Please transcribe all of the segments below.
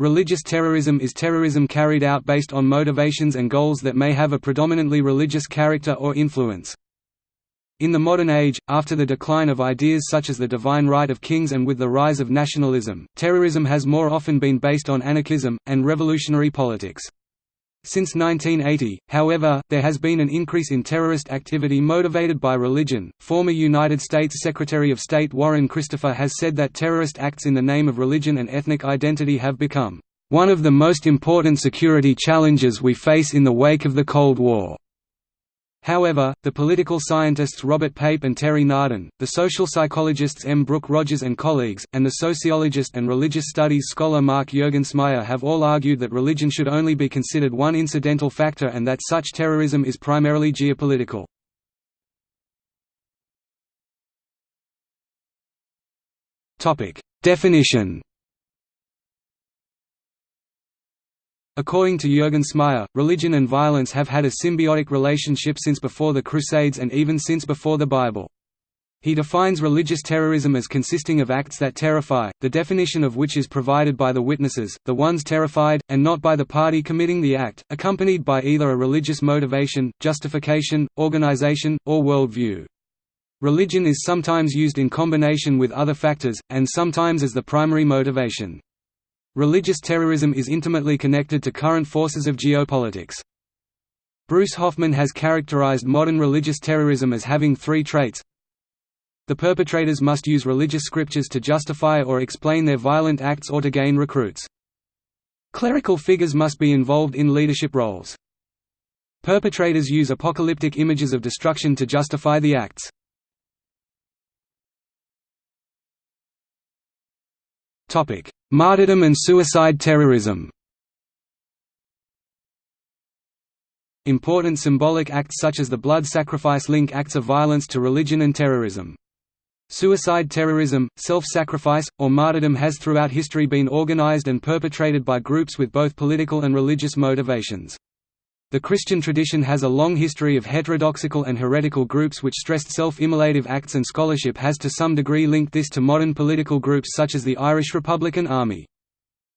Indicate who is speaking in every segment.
Speaker 1: Religious terrorism is terrorism carried out based on motivations and goals that may have a predominantly religious character or influence. In the modern age, after the decline of ideas such as the divine right of kings and with the rise of nationalism, terrorism has more often been based on anarchism, and revolutionary politics. Since 1980, however, there has been an increase in terrorist activity motivated by religion. Former United States Secretary of State Warren Christopher has said that terrorist acts in the name of religion and ethnic identity have become one of the most important security challenges we face in the wake of the Cold War. However, the political scientists Robert Pape and Terry Nardin, the social psychologists M. Brooke Rogers and colleagues, and the sociologist and religious studies scholar Mark Juergensmeyer have all argued that religion should only be considered one incidental factor and that such terrorism is primarily geopolitical. Definition According to Juergensmeyer, religion and violence have had a symbiotic relationship since before the Crusades and even since before the Bible. He defines religious terrorism as consisting of acts that terrify, the definition of which is provided by the witnesses, the ones terrified, and not by the party committing the act, accompanied by either a religious motivation, justification, organization, or worldview. Religion is sometimes used in combination with other factors, and sometimes as the primary motivation. Religious terrorism is intimately connected to current forces of geopolitics. Bruce Hoffman has characterized modern religious terrorism as having three traits. The perpetrators must use religious scriptures to justify or explain their violent acts or to gain recruits. Clerical figures must be involved in leadership roles. Perpetrators use apocalyptic images of destruction to justify the acts. Martyrdom and suicide terrorism Important symbolic acts such as the blood sacrifice link acts of violence to religion and terrorism. Suicide terrorism, self-sacrifice, or martyrdom has throughout history been organized and perpetrated by groups with both political and religious motivations. The Christian tradition has a long history of heterodoxical and heretical groups which stressed self-immolative acts and scholarship has to some degree linked this to modern political groups such as the Irish Republican Army.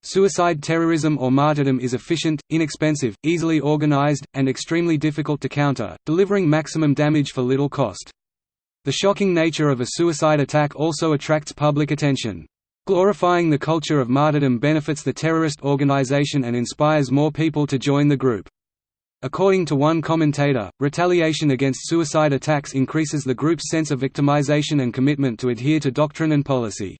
Speaker 1: Suicide terrorism or martyrdom is efficient, inexpensive, easily organized, and extremely difficult to counter, delivering maximum damage for little cost. The shocking nature of a suicide attack also attracts public attention. Glorifying the culture of martyrdom benefits the terrorist organization and inspires more people to join the group. According to one commentator, retaliation against suicide attacks increases the group's sense of victimization and commitment to adhere to doctrine and policy.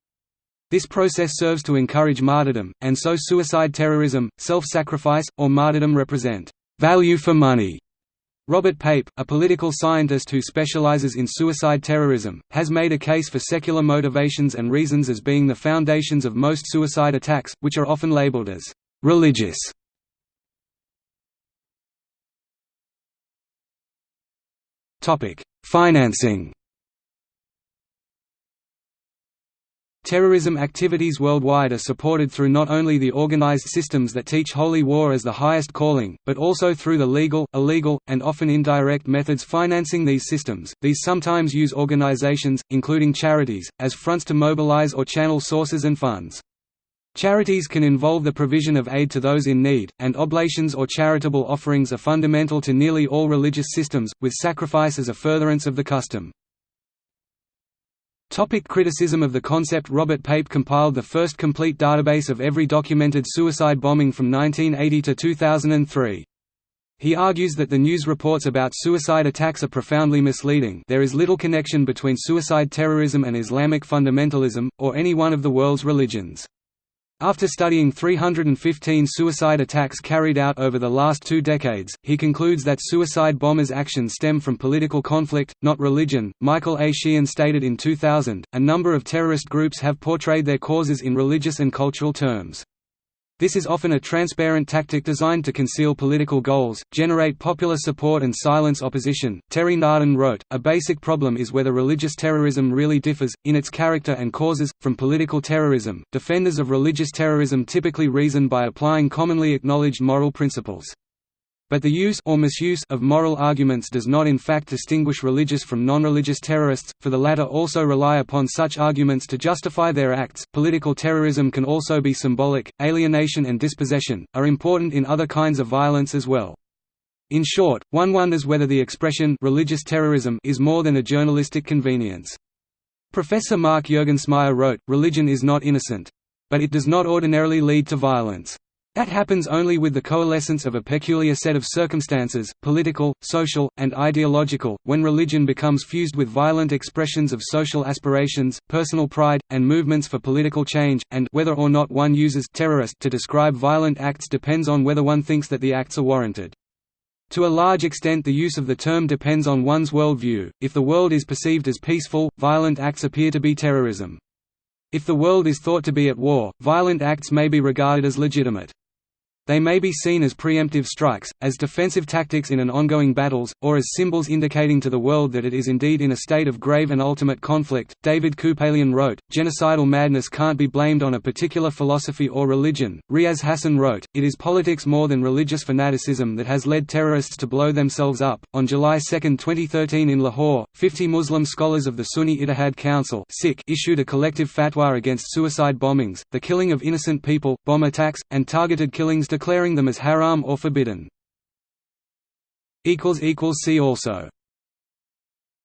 Speaker 1: This process serves to encourage martyrdom, and so suicide terrorism, self-sacrifice, or martyrdom represent value for money. Robert Pape, a political scientist who specializes in suicide terrorism, has made a case for secular motivations and reasons as being the foundations of most suicide attacks, which are often labeled as religious Topic: Financing. Terrorism activities worldwide are supported through not only the organized systems that teach holy war as the highest calling, but also through the legal, illegal, and often indirect methods financing these systems. These sometimes use organizations, including charities, as fronts to mobilize or channel sources and funds. Charities can involve the provision of aid to those in need, and oblations or charitable offerings are fundamental to nearly all religious systems, with sacrifice as a furtherance of the custom. Topic criticism of the concept Robert Pape compiled the first complete database of every documented suicide bombing from 1980 to 2003. He argues that the news reports about suicide attacks are profoundly misleading there is little connection between suicide terrorism and Islamic fundamentalism, or any one of the world's religions. After studying 315 suicide attacks carried out over the last two decades, he concludes that suicide bombers' actions stem from political conflict, not religion. Michael A. Sheehan stated in 2000 A number of terrorist groups have portrayed their causes in religious and cultural terms. This is often a transparent tactic designed to conceal political goals, generate popular support and silence opposition. Terry Nardin wrote, A basic problem is whether religious terrorism really differs, in its character and causes, from political terrorism. Defenders of religious terrorism typically reason by applying commonly acknowledged moral principles. But the use or misuse of moral arguments does not in fact distinguish religious from non-religious terrorists, for the latter also rely upon such arguments to justify their acts. Political terrorism can also be symbolic. Alienation and dispossession are important in other kinds of violence as well. In short, one wonders whether the expression religious terrorism is more than a journalistic convenience. Professor Mark Juergensmeyer wrote, Religion is not innocent. But it does not ordinarily lead to violence. That happens only with the coalescence of a peculiar set of circumstances, political, social, and ideological, when religion becomes fused with violent expressions of social aspirations, personal pride, and movements for political change, and whether or not one uses terrorist to describe violent acts depends on whether one thinks that the acts are warranted. To a large extent the use of the term depends on one's world view. If the world is perceived as peaceful, violent acts appear to be terrorism. If the world is thought to be at war, violent acts may be regarded as legitimate. They may be seen as preemptive strikes, as defensive tactics in an ongoing battles, or as symbols indicating to the world that it is indeed in a state of grave and ultimate conflict. David Kupelian wrote, Genocidal madness can't be blamed on a particular philosophy or religion. Riaz Hassan wrote, It is politics more than religious fanaticism that has led terrorists to blow themselves up. On July 2, 2013 in Lahore, 50 Muslim scholars of the Sunni Ittihad Council issued a collective fatwa against suicide bombings, the killing of innocent people, bomb attacks, and targeted killings declaring them as haram or forbidden. See also